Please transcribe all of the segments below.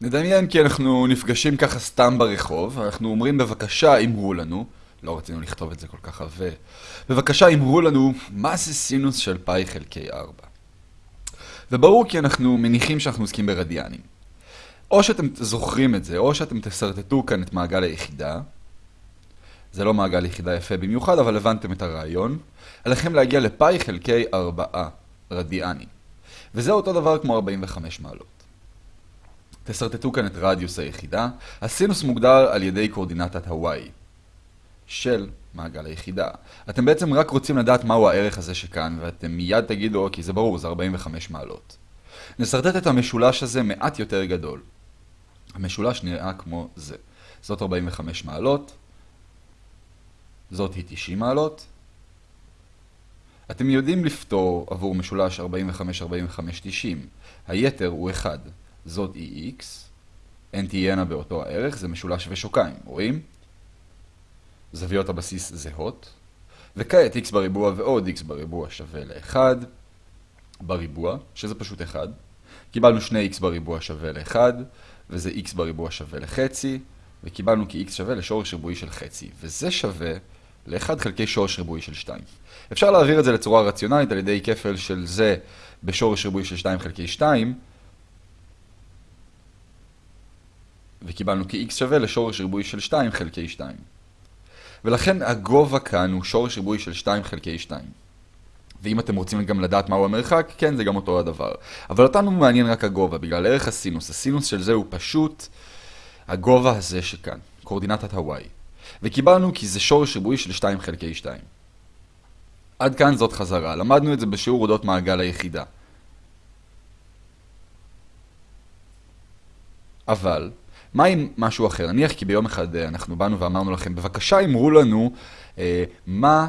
נדמיין כי אנחנו נפגשים ככה סתם ברחוב, אנחנו אומרים בבקשה אמרו לנו, לא רצינו לכתוב את זה כל כך עבה, בבקשה אמרו לנו מה זה סינוס של פאי חלקי 4. וברור כי אנחנו מניחים שאנחנו עוסקים ברדיאנים. או שאתם זוכרים את זה, או שאתם תסרטטו כאן את מעגל היחידה. זה לא מעגל יחידה יפה במיוחד, אבל הבנתם את הרעיון. עליכם להגיע לפאי חלקי 4 רדיאנים. וזה אותו דבר כמו 45 מעלות. תסרטטו כאן את רדיוס היחידה. הסינוס מוגדר על ידי קורדינטת הוואי של מעגל היחידה. אתם בעצם רק רוצים לדעת מהו הערך הזה שכאן, ואתם מיד תגידו, אוקיי, זה ברור, זה 45 מעלות. נסרטט את המשולש הזה מעט יותר גדול. המשולש נראה כמו זה. זאת 45 מעלות, זאת היא 90 מעלות. אתם יודעים לפתור עבור משולש 45-45-90. היתר הוא 1. זאת היא x, n תהיינה באותו הערך, זה משולש ושוקיים, רואים? זוויות הבסיס זהות. וכעת x בריבוע ועוד x בריבוע שווה ל-1 בריבוע, שזה פשוט 1. קיבלנו 2x בריבוע שווה ל-1, וזה x בריבוע שווה לחצי, וקיבלנו כי x שווה לשורש ריבועי של חצי, וזה שווה ל-1 חלקי שורש ריבועי של 2. אפשר להעביר את זה לצורה רציונלית על ידי כפל של זה בשורש ריבועי של 2 חלקי 2, וקיבלנו כי x שווה לשורש ריבועי של 2 חלקי 2. ולכן הגובה כאן הוא שורש ריבועי של 2 חלקי 2. ואם אתם רוצים גם לדעת מהו המרחק, כן, זה גם אותו הדבר. אבל אותנו מעניין רק הגובה, בגלל ערך הסינוס. הסינוס של זה הוא פשוט הגובה הזה שכאן, קורדינטת הוואי. וקיבלנו כי זה שורש ריבועי של 2 חלקי 2. עד כאן זאת חזרה. למדנו את זה בשיעור אודות מעגל היחידה. אבל, מה עם משהו אחר? נניח כי ביום אחד אה, אנחנו באנו ואמרנו לכם, בבקשה אמרו לנו אה, מה,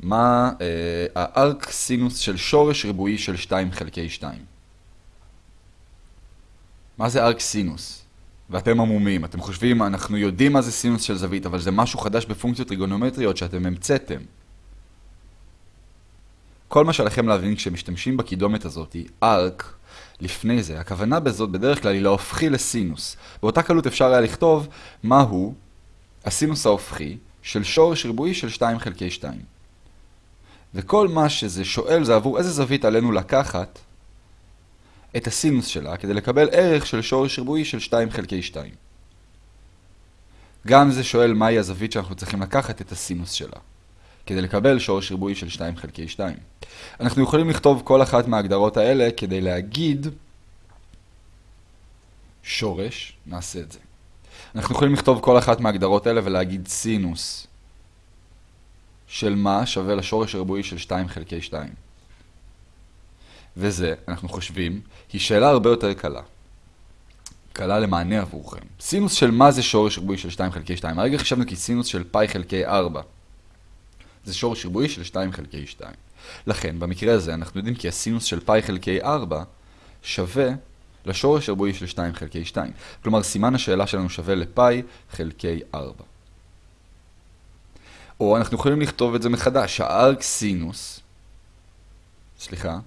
מה אה, הארק סינוס של שורש ריבועי של 2 חלקי 2. מה זה ארק סינוס? ואתם עמומים, אתם חושבים, אנחנו יודעים מה זה סינוס של זווית, אבל זה משהו חדש בפונקציות טריגונומטריות שאתם המצאתם. כל מה שעליכם להבין כשמשתמשים בקידומת הזאת, ארק, לפני זה, הכוונה בזאת בדרך כלל היא להופכי לסינוס. באותה קלות אפשר היה לכתוב מהו הסינוס ההופכי של שורש ריבועי של 2 חלקי 2. וכל מה שזה שואל זה עבור איזה זווית עלינו לקחת את הסינוס שלה כדי לקבל ערך של שורש ריבועי של 2 חלקי 2. גם זה שואל מהי הזווית שאנחנו צריכים לקחת את הסינוס שלה. כדי לקבל שורש ריבועי של 2 חלקי 2. אנחנו יכולים לכתוב כל אחת מההגדרות האלה כדי להגיד שורש, נעשה את זה. אנחנו יכולים לכתוב כל אחת מההגדרות האלה ולהגיד סינוס של מה שווה לשורש הריבועי של 2 חלקי 2. וזה, אנחנו חושבים, היא שאלה הרבה יותר קלה. קלה למענה עבורכם. סינוס של מה זה שורש ריבועי של 2 חלקי 2? הרגע חשבנו כי סינוס של פאי חלקי 4. זה שורש ריבועי של 2 חלקי 2. לכן, במקרה הזה אנחנו יודעים כי הסינוס של פאי חלקי 4 שווה לשורש ריבועי של 2 חלקי 2. כלומר, סימן השאלה שלנו שווה לפאי חלקי 4. או אנחנו יכולים לכתוב את זה מחדש, הארק סינוס, סליחה,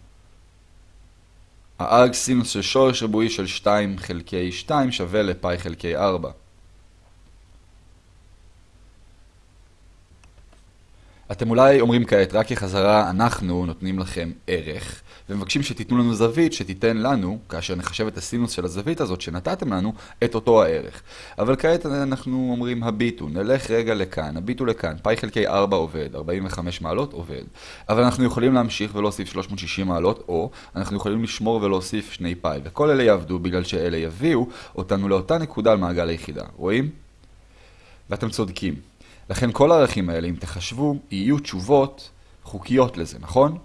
הארק סינוס של שורש ריבועי של 2 חלקי 2 שווה לפאי חלקי 4. אתם אולי אומרים כעת, רק כחזרה אנחנו נותנים לכם ערך, ומבקשים שתיתנו לנו זווית שתיתן לנו, כאשר נחשב את הסינוס של הזווית הזאת שנתתם לנו, את אותו הערך. אבל כעת אנחנו אומרים הביטו, נלך רגע לכאן, הביטו לכאן, פאי חלקי 4 עובד, 45 מעלות עובד. אבל אנחנו יכולים להמשיך ולהוסיף 360 מעלות, או אנחנו יכולים לשמור ולהוסיף 2 פאי, וכל אלה יעבדו בגלל שאלה יביאו אותנו לאותה נקודה על מעגל היחידה. רואים? ואתם צודקים. לכן כל הערכים האלה, אם תחשבו, יהיו תשובות חוקיות לזה, נכון?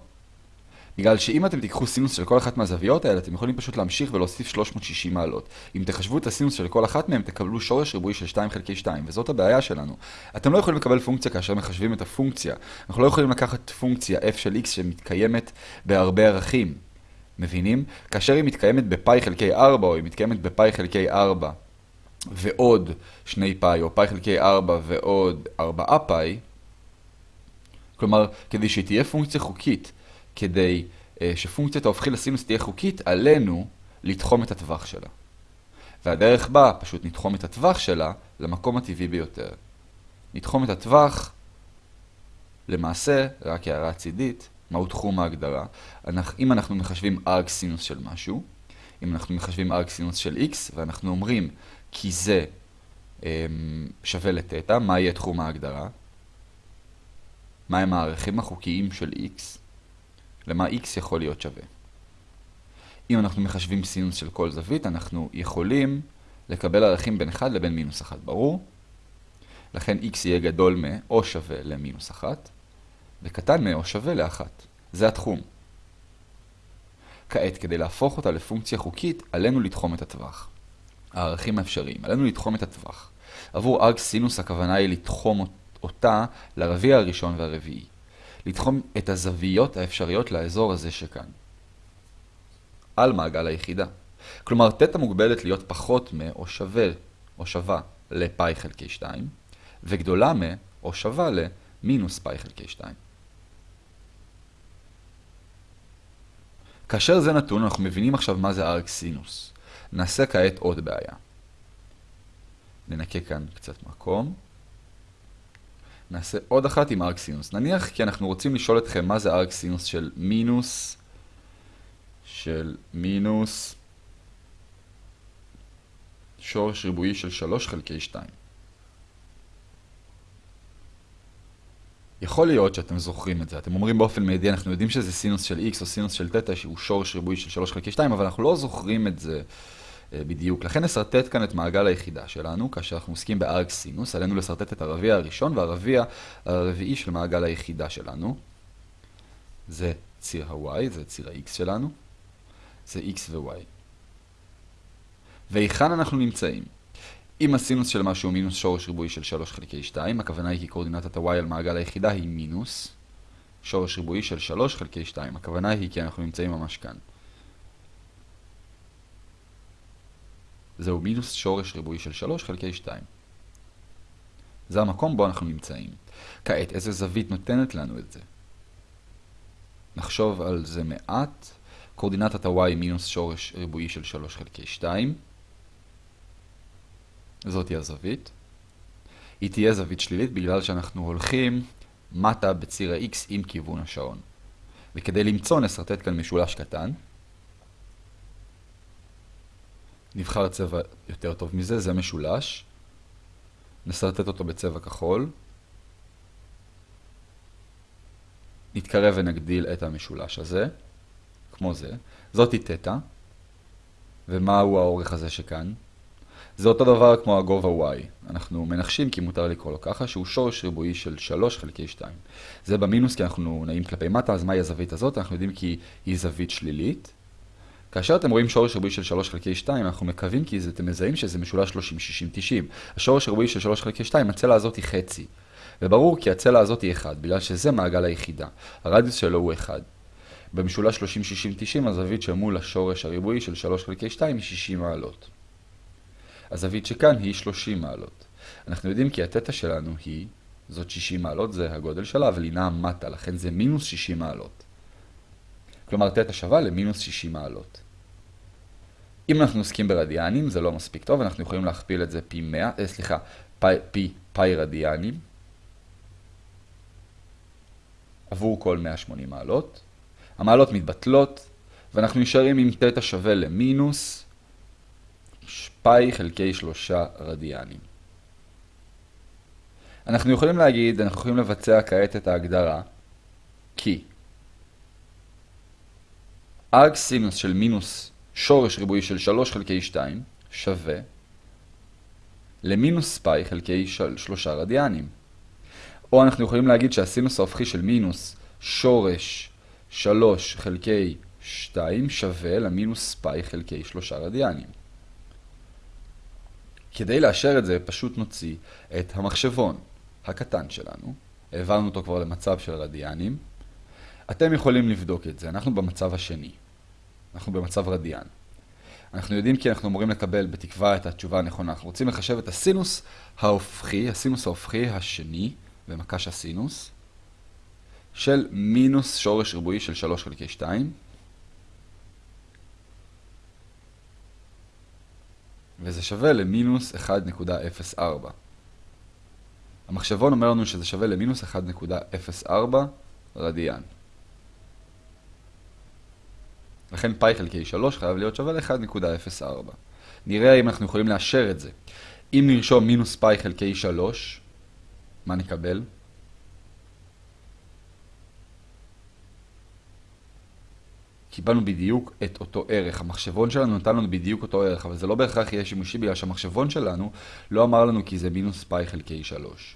בגלל שאם אתם תיקחו סינוס של כל אחת מהזוויות האלה, אתם יכולים פשוט להמשיך ולהוסיף 360 מעלות. אם תחשבו את הסינוס של כל אחת מהם, תקבלו שורש ריבועי של 2 חלקי 2, וזאת הבעיה שלנו. אתם לא יכולים לקבל פונקציה כאשר מחשבים את הפונקציה. אנחנו לא יכולים לקחת פונקציה f של x שמתקיימת בהרבה ערכים. מבינים? כאשר היא מתקיימת בפאי חלקי 4, או היא מתקיימת בפאי חלקי 4, ועוד 2 פאי, או פאי חלקי 4 ועוד 4 פאי, כלומר, כדי שהיא תהיה פונקציה חוקית, כדי uh, שפונקציית ההופכי לסינוס תהיה חוקית, עלינו לתחום את הטווח שלה. והדרך בה פשוט נתחום את הטווח שלה למקום הטבעי ביותר. נתחום את הטווח, למעשה, רק הערה צידית, מהו תחום ההגדרה. אם אנחנו מחשבים ארק סינוס של משהו, אם אנחנו מחשבים ארק סינוס של x, ואנחנו אומרים כי זה אמ, שווה לתטא, מה יהיה תחום ההגדרה? מהם הערכים החוקיים של x? למה x יכול להיות שווה? אם אנחנו מחשבים סינוס של כל זווית, אנחנו יכולים לקבל ערכים בין 1 לבין מינוס 1, ברור? לכן x יהיה גדול מ- או שווה למינוס 1, וקטן מ- או שווה ל-1. זה התחום. כעת, כדי להפוך אותה לפונקציה חוקית, עלינו לתחום את הטווח. הערכים האפשריים, עלינו לתחום את הטווח. עבור ארג סינוס הכוונה היא לתחום אותה לרביע הראשון והרביעי. לתחום את הזוויות האפשריות לאזור הזה שכאן. על מעגל היחידה. כלומר, תטא מוגבלת להיות פחות מ או שווה או שווה לפאי חלקי 2, וגדולה מ או שווה למינוס פאי חלקי 2. כאשר זה נתון, אנחנו מבינים עכשיו מה זה ארק סינוס. נעשה כעת עוד בעיה. ננקה כאן קצת מקום. נעשה עוד אחת עם ארק סינוס. נניח כי אנחנו רוצים לשאול אתכם מה זה ארק סינוס של מינוס, של מינוס שורש ריבועי של 3 חלקי 2. יכול להיות שאתם זוכרים את זה, אתם אומרים באופן מיידי, אנחנו יודעים שזה סינוס של x או סינוס של תטא שהוא שורש ריבועי של 3 חלקי 2, אבל אנחנו לא זוכרים את זה בדיוק. לכן נסרטט כאן את מעגל היחידה שלנו, כאשר אנחנו עוסקים בארק סינוס, עלינו לסרטט את הרביע הראשון והרביע הרביעי של מעגל היחידה שלנו. זה ציר ה-y, זה ציר ה-x שלנו, זה x ו-y. והיכן אנחנו נמצאים? אם הסינוס של משהו הוא מינוס שורש ריבועי של 3 חלקי 2, הכוונה היא כי קורדינטת ה-y על מעגל היחידה היא מינוס שורש ריבועי של 3 חלקי 2. הכוונה היא כי אנחנו נמצאים ממש כאן. זהו מינוס שורש ריבועי של 3 חלקי 2. זה המקום בו אנחנו נמצאים. כעת, איזה זווית נותנת לנו את זה? נחשוב על זה מעט. קורדינטת ה-y מינוס שורש ריבועי של 3 חלקי 2. זאת היא הזווית. היא תהיה זווית שלילית בגלל שאנחנו הולכים מטה בציר ה-x עם כיוון השעון. וכדי למצוא נסרטט כאן משולש קטן. נבחר צבע יותר טוב מזה, זה משולש. נסרטט אותו בצבע כחול. נתקרב ונגדיל את המשולש הזה, כמו זה. זאתי תטא. ומהו האורך הזה שכאן? זה אותו דבר כמו הגובה y. אנחנו מנחשים, כי מותר לקרוא לו ככה, שהוא שורש ריבועי של 3 חלקי 2. זה במינוס כי אנחנו נעים כלפי מטה, אז מהי הזווית הזאת? אנחנו יודעים כי היא זווית שלילית. כאשר אתם רואים שורש ריבועי של 3 חלקי 2, אנחנו מקווים כי אתם מזהים שזה משולש 30, 60, 90. השורש הריבועי של 3 חלקי 2, הצלע הזאת היא חצי. וברור כי הצלע הזאת היא 1, בגלל שזה מעגל היחידה. הרדיוס שלו הוא 1. במשולש 30, 60, 90, הזווית שמול השורש הריבועי של 3 חלקי 2 היא 60 מעלות. הזווית שכאן היא 30 מעלות. אנחנו יודעים כי התטא שלנו היא, זאת 60 מעלות, זה הגודל שלה, אבל היא נעה מטה, לכן זה מינוס 60 מעלות. כלומר, תטא שווה למינוס 60 מעלות. אם אנחנו עוסקים ברדיאנים, זה לא מספיק טוב, אנחנו יכולים להכפיל את זה פי 100, אה, סליחה, פי, פי, פי רדיאנים, עבור כל 180 מעלות. המעלות מתבטלות, ואנחנו נשארים עם תטא שווה למינוס פאי חלקי שלושה רדיאנים. אנחנו יכולים להגיד, אנחנו יכולים לבצע כעת את ההגדרה, כי ארק סינוס של מינוס שורש ריבועי של 3 חלקי 2 שווה למינוס פאי חלקי של 3 רדיאנים. או אנחנו יכולים להגיד שהסינוס ההופכי של מינוס שורש 3 חלקי 2 שווה למינוס פאי חלקי 3 רדיאנים. כדי לאשר את זה, פשוט נוציא את המחשבון הקטן שלנו. העברנו אותו כבר למצב של רדיאנים. אתם יכולים לבדוק את זה, אנחנו במצב השני. אנחנו במצב רדיאן. אנחנו יודעים כי אנחנו אמורים לקבל בתקווה את התשובה הנכונה. אנחנו רוצים לחשב את הסינוס ההופכי, הסינוס ההופכי השני, במקש הסינוס, של מינוס שורש ריבועי של 3 חלקי 2. וזה שווה למינוס 1.04. המחשבון אומר לנו שזה שווה למינוס 1.04 רדיאן. לכן פאי חלקי 3 חייב להיות שווה ל-1.04. נראה אם אנחנו יכולים לאשר את זה. אם נרשום מינוס פאי חלקי 3, מה נקבל? קיבלנו בדיוק את אותו ערך. המחשבון שלנו נתן לנו בדיוק אותו ערך, אבל זה לא בהכרח יהיה שימושי בגלל שהמחשבון שלנו לא אמר לנו כי זה מינוס פאי חלקי 3.